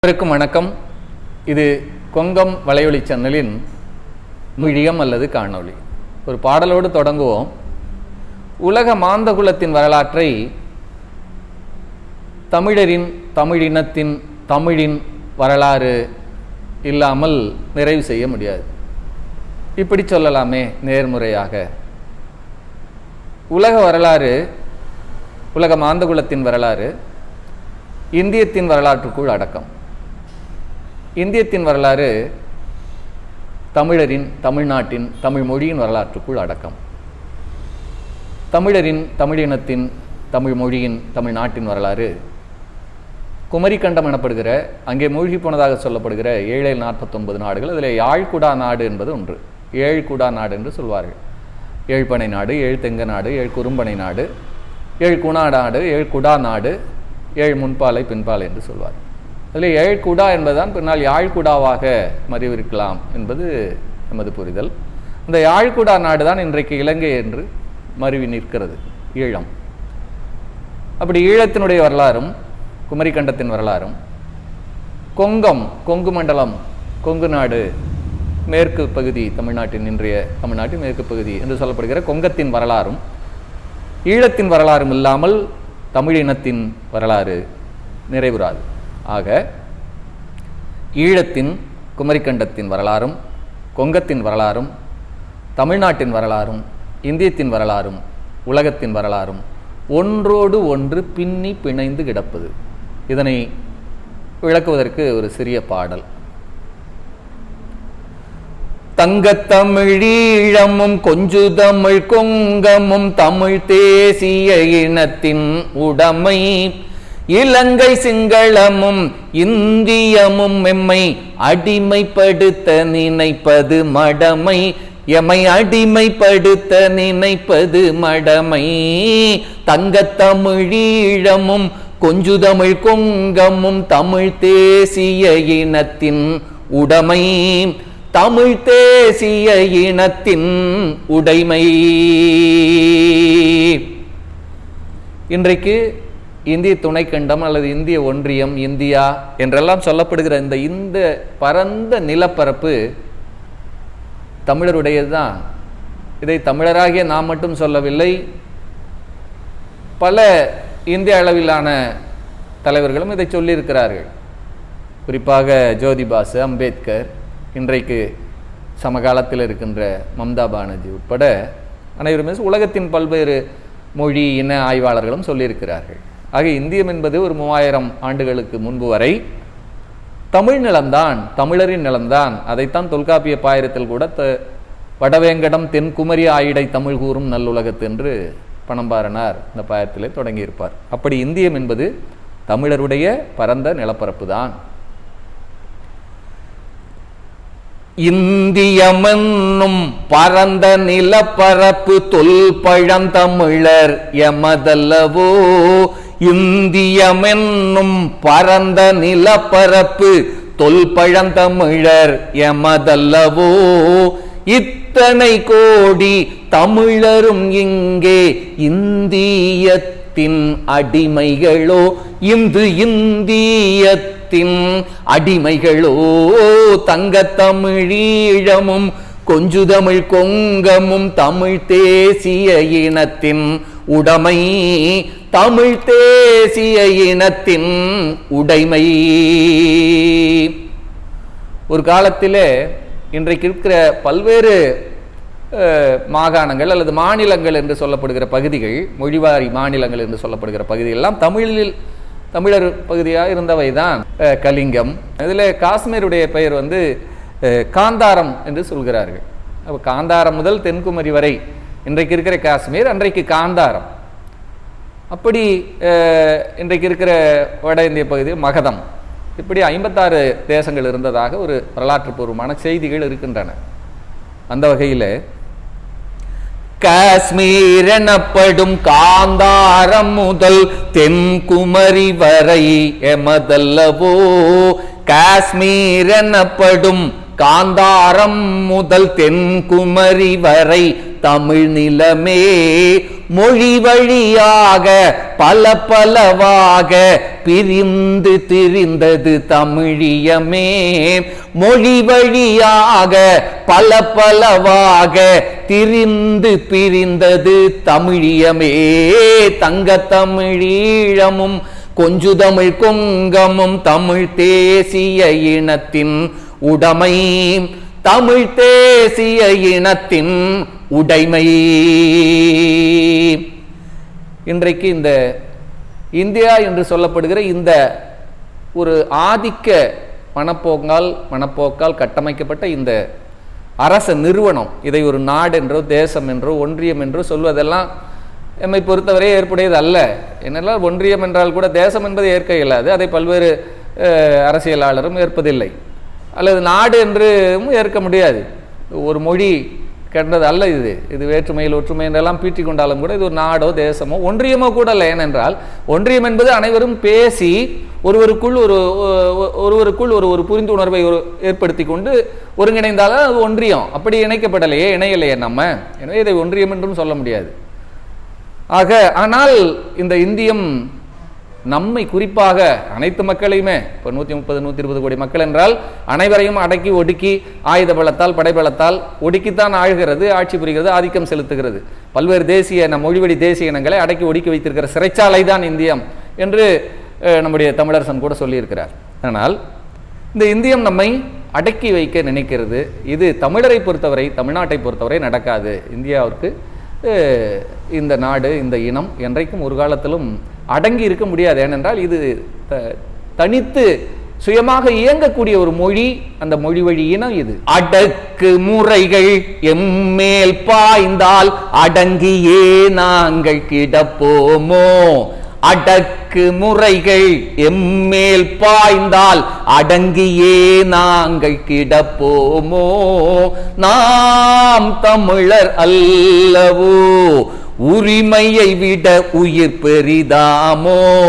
அனைவருக்கும் வணக்கம். இது கொங்கம் வலையொலி சேனலின் மிழியம் அல்லது காணொளி. ஒரு பாடலோடு தொடங்குவோம். உலக மாந்தகுலத்தின் வரலாற்றை தமிழரின் தமிழினத்தின் தமிழின் வரலாறு இல்லாமல் நிறைவு செய்ய முடியாது. இப்படி சொல்லலாமே நேர்முறையாக. உலக வரலாறு உலக மாந்தகுலத்தின் வரலாறு இந்தியத்தின் வரலாற்றுக்குள் அடக்கம். இந்தியத்தின் வரலாறு தமிழரின் தமிழ்நாட்டின் தமிழ் மொழியின் வரலாற்றுக்குள் அடக்கம். தமிழரின் தமிழினத்தின் தமிழ் மொழியின் தமிழ்நாட்டின் வரலாறு குமரிக்கண்டம் எனப்படுகிற அங்கே மூழ்கி போனதாக சொல்லப்படுகிற ஏழு நாற்பத்தொன்பது நாடுகள். அதில் யாழ்குடா நாடு என்பது ஒன்று. ஏழ்குடா நாடு என்று சொல்வார்கள். ஏழ்பனை நாடு ஏழு தெங்க நாடு ஏழு குறும்பனை நாடு ஏழு குணா நாடு ஏழு குடா நாடு ஏழு முன்பாலை பின்பாலை என்று சொல்வார் அதில் ஏழ்கூடா என்பதுதான் பின்னால் யாழ்குடாவாக மறிவிருக்கலாம் என்பது நமது புரிதல். இந்த யாழ்குடா நாடு தான் இன்றைக்கு இலங்கை என்று மருவி நிற்கிறது ஈழம். அப்படி ஈழத்தினுடைய வரலாறும் குமரிக்கண்டத்தின் வரலாறும் கொங்கம் கொங்கு மண்டலம் கொங்கு நாடு மேற்கு பகுதி தமிழ்நாட்டின் இன்றைய தமிழ்நாட்டின் மேற்கு பகுதி என்று சொல்லப்படுகிற கொங்கத்தின் வரலாறும் ஈழத்தின் வரலாறும் இல்லாமல் தமிழினத்தின் வரலாறு நிறைவுறாது. ஆக ஈழத்தின் குமரிக்கண்டத்தின் வரலாறும் கொங்கத்தின் வரலாறும் தமிழ்நாட்டின் வரலாறும் இந்தியத்தின் வரலாறும் உலகத்தின் வரலாறும் ஒன்றோடு ஒன்று பின்னி பிணைந்து கிடப்பது. இதனை விளக்குவதற்கு ஒரு சிறிய பாடல். தங்கத்தமிழீழமும் கொஞ்சு தமிழ் கொங்கமும் தமிழ் தேசிய இனத்தின் உடைமை இலங்கை சிங்களமும் இந்தியமும் எம்மை அடிமைப்படுத்த நினைப்பது மடமை. எமை அடிமைப்படுத்த நினைப்பது மடமை. தங்கத்தமிழீழமும் கொஞ்சு தமிழ் கொங்கமும் தமிழ் தேசிய இனத்தின் உடைமை. தமிழ் தேசிய இனத்தின் உடைமை. இன்றைக்கு இந்திய துணைக்கண்டம் அல்லது இந்திய ஒன்றியம் இந்தியா என்றெல்லாம் சொல்லப்படுகிற இந்த இந்த பரந்த நிலப்பரப்பு தமிழருடையது தான் இதை தமிழராகிய நாம் மட்டும் சொல்லவில்லை. பல இந்திய அளவிலான தலைவர்களும் இதை சொல்லியிருக்கிறார்கள். குறிப்பாக ஜோதிபாசு அம்பேத்கர் இன்றைக்கு சமகாலத்தில் இருக்கின்ற மம்தா பானர்ஜி உட்பட அனைவருமே உலகத்தின் பல்வேறு மொழி இன ஆய்வாளர்களும் சொல்லியிருக்கிறார்கள். ஆக இந்தியம் என்பது ஒரு மூவாயிரம் ஆண்டுகளுக்கு முன்பு வரை தமிழ் நிலம்தான் தமிழரின் நிலம்தான். அதைத்தான் தொல்காப்பிய பாயிரத்தில் கூட த வடவேங்கடம் தென்குமரி ஆயிடை தமிழ் கூறும் நல்லுலகத்து என்று பணம்பாரனார் இந்த பாயத்திலே தொடங்கியிருப்பார். அப்படி இந்தியம் என்பது தமிழருடைய பரந்த நிலப்பரப்பு தான் இந்தியமென்னும் பரந்த நிலப்பரப்பு தொல் பழந்தமிழர் எமதல்லவோ இந்தியமென்னும் பரந்த நிலப்பரப்பு தொல்பழந்தமிழர் எமதல்லவோ? இத்தனை கோடி தமிழரும் இங்கே இந்தியத்தின் அடிமைகளோ? இந்து இந்தியத்தின் அடிமைகளோ? தங்கத்தமிழீழமும் கொஞ்சுதமிழ் கொங்கமும் தமிழ் தேசிய இனத்தின் உடைமை தமிழ் தேசிய இனத்தின் உடைமை. ஒரு காலத்திலே இன்றைக்கு இருக்கிற பல்வேறு மாகாணங்கள் அல்லது மாநிலங்கள் என்று சொல்லப்படுகிற பகுதிகள் மொழிவாரி மாநிலங்கள் என்று சொல்லப்படுகிற பகுதிகள் எல்லாம் தமிழில் தமிழர் பகுதியாக இருந்தவை தான் கலிங்கம். இதில் காஷ்மீருடைய பெயர் வந்து காந்தாரம் என்று சொல்கிறார்கள். அப்போ காந்தாரம் முதல் தென்குமரி வரை இன்றைக்கு இருக்கிற காஷ்மீர் அன்றைக்கு காந்தாரம். அப்படி இன்றைக்கு இருக்கிற வட இந்திய பகுதி மகதம். இப்படி ஐம்பத்தாறு தேசங்கள் இருந்ததாக ஒரு வரலாற்று பூர்வமான செய்திகள் இருக்கின்றன. அந்த வகையில் காஷ்மீர் எனப்படும் காந்தாரம் முதல் தென்குமரி வரை எமதல்லவோ காஷ்மீர் எனப்படும் காந்தாரம் முதல் தென்குமரி வரை தமிழ் நிலமே மொழி வழியாக பல பலவாக பிரிந்து திரிந்தது தமிழியமே. மொழி வழியாக பல பலவாக திரிந்து பிரிந்தது தமிழியமே. தங்க தமிழீழமும் கொஞ்சு தமிழ் கொங்கமும் தமிழ் தேசிய இனத்தின் உடைமை. தமிழ் தேசிய இனத்தின் உடைமை. இன்றைக்கு இந்த இந்தியா என்று சொல்லப்படுகிற இந்த ஒரு ஆதிக்க மனப்போக்கால் மனப்போக்கால் கட்டமைக்கப்பட்ட இந்த அரச நிறுவனம் இதை ஒரு நாடு என்றோ தேசம் என்றோ ஒன்றியம் என்றோ சொல்வதெல்லாம் எம்மை பொறுத்தவரை ஏற்புடையது அல்ல. என்னெல்லாம் ஒன்றியம் என்றால் கூட தேசம் என்பது ஏற்க இயலாது அதை பல்வேறு அரசியலாளரும் ஏற்பதில்லை. அல்லது நாடு என்றும் ஏற்க முடியாது. ஒரு மொழி கண்டது அல்ல இது. இது வேற்றுமையில் ஒற்றுமை என்றெல்லாம் பீற்றிக் கொண்டாலும் கூட இது ஒரு நாடோ தேசமோ ஒன்றியமோ கூட இல்லை ஏனென்றால் ஒன்றியம் என்பது அனைவரும் பேசி ஒருவருக்குள் ஒரு ஒருவருக்குள் ஒரு ஒரு புரிந்துணர்வை ஒரு ஏற்படுத்தி கொண்டு ஒருங்கிணைந்தாலும் அது ஒன்றியம். அப்படி இணைக்கப்படலையே இணையலையே நம்ம. எனவே இதை ஒன்றியம் என்றும் சொல்ல முடியாது. ஆக ஆனால் இந்த இந்தியம் நம்மை குறிப்பாக அனைத்து மக்களையுமே இப்போ நூற்றி முப்பது நூற்றி இருபது கோடி மக்கள் என்றால் அனைவரையும் அடக்கி ஒடுக்கி ஆயுத பலத்தால் படைபலத்தால் ஒடுக்கித்தான் ஆழ்கிறது ஆட்சி புரிகிறது ஆதிக்கம் செலுத்துகிறது. பல்வேறு தேசிய நம் மொழிவெடி தேசிய இனங்களை அடக்கி ஒடுக்கி வைத்திருக்கிற சிறைச்சாலை தான் இந்தியம் என்று நம்முடைய தமிழரசன் கூட சொல்லியிருக்கிறார். ஆனால் இந்த இந்தியம் நம்மை அடக்கி வைக்க நினைக்கிறது. இது தமிழரை பொறுத்தவரை தமிழ்நாட்டை பொறுத்தவரை நடக்காது. இந்தியாவிற்கு இந்த நாடு இந்த இனம் என்றைக்கும் ஒரு காலத்திலும் அடங்கி இருக்க முடியாது. ஏனென்றால் இது த- தனித்து சுயமாக இயங்கக்கூடிய ஒரு மொழி அந்த மொழி வழி இனம் இது. அடக்கு முறைகள் எம்மேல் பாய்ந்தால் அடங்கியே நாங்கள் கிடப்போமோ? அடக்கு முறைகள் எம்மேல் பாய்ந்தால் அடங்கியே நாங்கள் கிடப்போமோ? நாம் தமிழர் அல்லவோ? உரிமையை விட உயிர் பெரிதாமோ?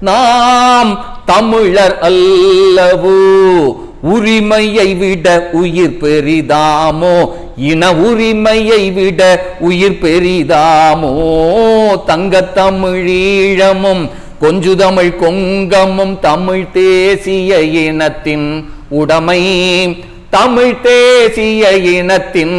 நாம் தமிழர் அல்லவோ? உரிமையை விட உயிர் பெரிதாமோ? இன உரிமையை விட உயிர் பெரிதாமோ? தங்க தமிழீழமும் கொஞ்சு தமிழ் கொங்கமும் தமிழ் தேசிய இனத்தின் உடைமை. தமிழ் தேசிய இனத்தின்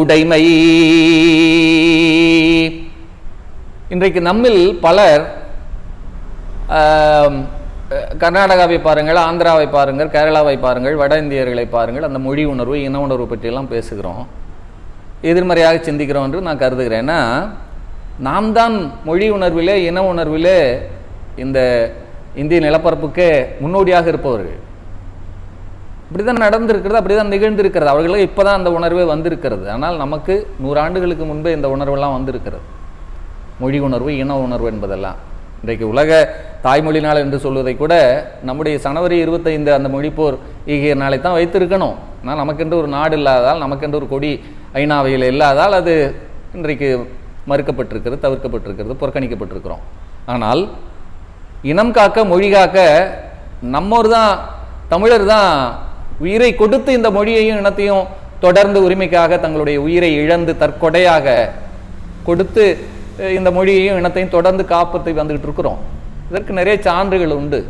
உடைமை. இன்றைக்கு நம்மில் பலர் கர்நாடகாவை பாருங்கள் ஆந்திராவை பாருங்கள் கேரளாவை பாருங்கள் வட இந்தியர்களை பாருங்கள் அந்த மொழி உணர்வு இன உணர்வு பற்றியெல்லாம் பேசுகிறோம். எதிர்மறையாக சிந்திக்கிறோம் என்று நான் கருதுகிறேன். ஏன்னா நாம் தான் மொழி உணர்விலே இன உணர்விலே இந்த இந்திய நிலப்பரப்புக்கே முன்னோடியாக இருப்பவர்கள். இப்படிதான் நடந்திருக்கிறது அப்படிதான் நிகழ்ந்திருக்கிறது. அவர்களுக்கு இப்பதான் அந்த உணர்வே வந்திருக்கிறது. ஆனால் நமக்கு நூறாண்டுகளுக்கு முன்பே இந்த உணர்வெல்லாம் வந்திருக்கிறது. மொழி உணர்வு இன உணர்வு என்பதெல்லாம். இன்றைக்கு உலக தாய்மொழி நாள் என்று சொல்வதை கூட நம்முடைய சனவரி இருபத்தைந்து அந்த மொழிப்போர் ஈகிய நாளை தான் வைத்திருக்கணும். ஆனால் நமக்கென்று ஒரு நாடு இல்லாததால் நமக்கென்று ஒரு கொடி ஐநாவையில் இல்லாதால் அது இன்றைக்கு மறுக்கப்பட்டிருக்கிறது தவிர்க்கப்பட்டிருக்கிறது புறக்கணிக்கப்பட்டிருக்கிறோம். ஆனால் இனம் காக்க மொழி காக்க நம்மோர் தான் தமிழர் தான் உயிரை கொடுத்து இந்த மொழியையும் இனத்தையும் தொடர்ந்து உரிமைக்காக தங்களுடைய உயிரை இழந்து தற்கொடையாக கொடுத்து இந்த மொழியையும் இனத்தையும் தொடர்ந்து காப்பத்தை வந்துகிட்டு இருக்கிறோம். இதற்கு நிறைய சான்றுகள் உண்டு.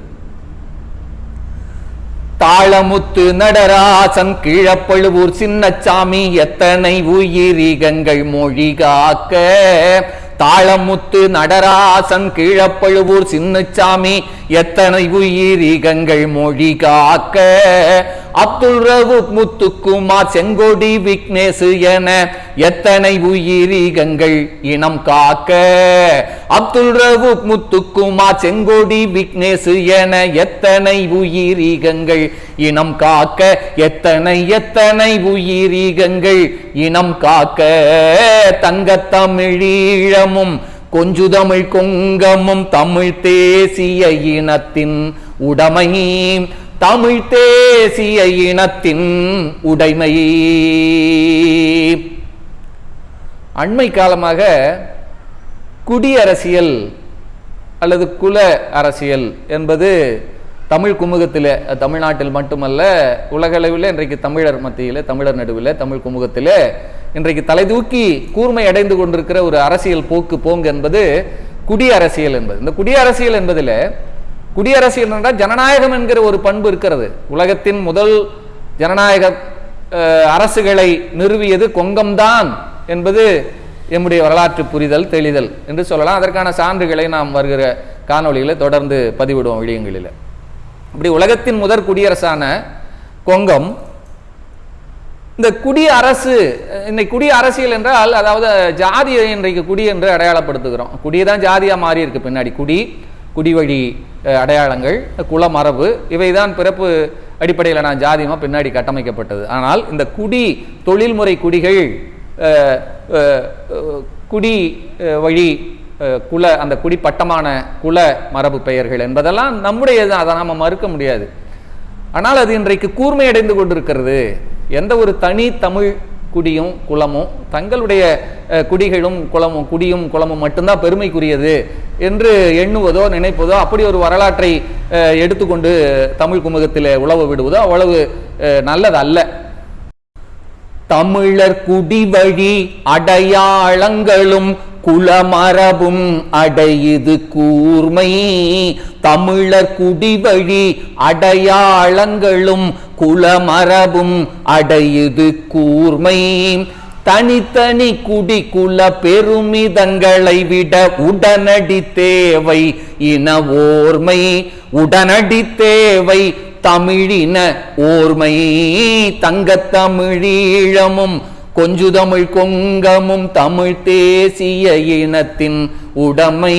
தாளமுத்து நடராசன் கீழப்பழுவூர் சின்னச்சாமி எத்தனை உயிரிகங்கள் மொழி காக்க? தாளமுத்து நடராசன் கீழப்பழுவூர் சின்னச்சாமி எத்தனை உயிரிகங்கள் மொழி காக்க? அப்துல் ரவுத் முத்துக்குமார் செங்கோடி விக்னேசு என எத்தனை உயிரிகங்கள் இனம் காக்க? அப்துல் ரவுத் முத்துக்குமார் செங்கோடி விக்னேசு என எத்தனை உயிரிகங்கள் இனம் காக்க? எத்தனை எத்தனை உயிரிகங்கள் இனம் காக்க? தங்கத்தமிழீழமும் கொஞ்சு தமிழ் கொங்கமும் தமிழ் தேசிய இனத்தின் உடைமை தமிழ் தேசிய இனத்தின் உடைமை. அண்மை காலமாக குடியரசியல் அல்லது குல அரசியல் என்பது தமிழ் குமுகத்தில் தமிழ்நாட்டில் மட்டுமல்ல உலகளவில் இன்றைக்கு தமிழர் மத்தியில் தமிழர் நடுவில் தமிழ் குமுகத்தில் இன்றைக்கு தலைதூக்கி கூர்மை அடைந்து கொண்டிருக்கிற ஒரு அரசியல் போக்கு போங்கு என்பது குடியரசியல் என்பது. இந்த குடியரசியல் என்பதில் குடியரசியல் என்றால் ஜனநாயகம் என்கிற ஒரு பண்பு இருக்கிறது. உலகத்தின் முதல் ஜனநாயக அரசுகளை நிறுவியது கொங்கம்தான் என்பது எம்முடைய வரலாற்று புரிதல் தெளிதல் என்று சொல்லலாம். அதற்கான சான்றுகளை நாம் வருகிற காணொலியில் தொடர்ந்து பதிவிடுவோம் விடயங்களில். இப்படி உலகத்தின் முதற் குடியரசான கொங்கம் இந்த குடியரசு இன்னைக்கு குடிய அரசியல் என்றால் அதாவது ஜாதியை இன்றைக்கு குடி என்று அடையாளப்படுத்துகிறோம். குடி தான் ஜாதியாக மாறி இருக்கு பின்னாடி. குடி குடிவழி அடையாளங்கள் குலமரபு இவைதான் பிறப்பு அடிப்படையில் நான் ஜாதியமாக பின்னாடி கட்டமைக்கப்பட்டது. ஆனால் இந்த குடி தொழில்முறை குடிகள் குடி வழி குல அந்த குடி பட்டமான குல மரபு பெயர்கள் என்பதெல்லாம் நம்முடையது அதை நாம் மறுக்க முடியாது. ஆனால் அது இன்றைக்கு கூர்மையடைந்து கொண்டிருக்கிறது. எந்த ஒரு தனி தமிழ் குடியும் குளமும் தங்களுடைய குடிகளும் குளமும் குடியும் குளமும் மட்டும்தான் பெருமைக்குரியது என்று எண்ணுவதோ நினைப்பதோ அப்படி ஒரு வரலாற்றை எடுத்துக்கொண்டு தமிழ் குமுகத்தில் உழவு விடுவதோ அவ்வளவு நல்லதல்ல. நல்லது அல்ல தமிழர் குடிவழி அடையாளங்களும் குலமரபும் அடையுது கூர்மை. தமிழர் குடிவழி அடையாளங்களும் குலமரபும் அடையுது கூர்மை. தனித்தனி குடி குல பெருமிதங்களை விட உடனடி தேவை இன ஓர்மை. உடனடி தேவை தமிழின ஓர்மை. தங்கத்தமிழீழமும் கொஞ்சுதமிழ் கொஞ்சு தமிழ் கொங்கமும் தமிழ் தேசிய இனத்தின் உடமை.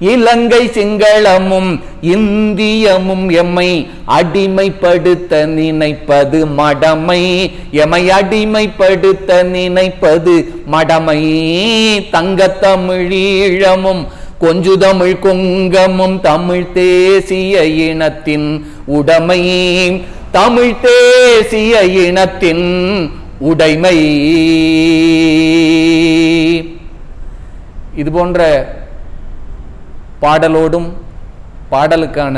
இலங்கை சிங்களமும் இந்தியமும் எம்மை அடிமைப்படுத்த நினைப்பது மடமை. எம்மை அடிமைப்படுத்த நினைப்பது மடமை. தங்கத்தமிழீழமும் கொஞ்சு தமிழ் கொங்கமும் தமிழ் தேசிய இனத்தின் உடமை. தமிழ் தேசிய இனத்தின் உடைமை. இது போன்ற பாடலோடும் பாடலுக்கான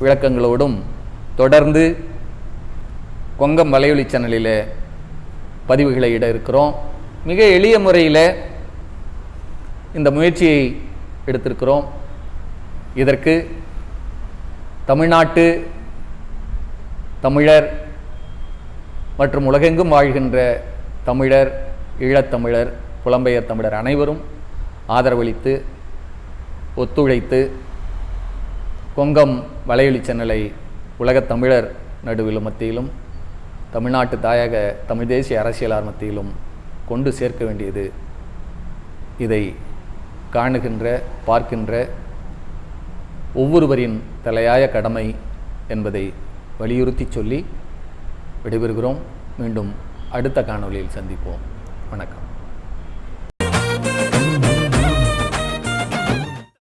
விளக்கங்களோடும் தொடர்ந்து கொங்கம் வலையொலி சேனலில் பதிவுகளை இட இருக்கிறோம். மிக எளிய முறையில் இந்த முயற்சியை எடுத்திருக்கிறோம். இதற்கு தமிழ்நாட்டு தமிழர் மற்றும் உலகெங்கும் வாழ்கின்ற தமிழர் ஈழத்தமிழர் புலம்பெயர் தமிழர் அனைவரும் ஆதரவளித்து ஒத்துழைத்து கொங்கம் வலையொலி சேனலை உலகத் தமிழர் நடுவிலும் மத்தியிலும் தமிழ்நாட்டு தாயக தமிழ் தேசிய அரசியலார் மத்தியிலும் கொண்டு சேர்க்க வேண்டியது இதை காணுகின்ற பார்க்கின்ற ஒவ்வொருவரின் தலையாய கடமை என்பதை வலியுறுத்தி சொல்லி விடைபெறுகிறோம். மீண்டும் அடுத்த காணொலியில் சந்திப்போம். வணக்கம்.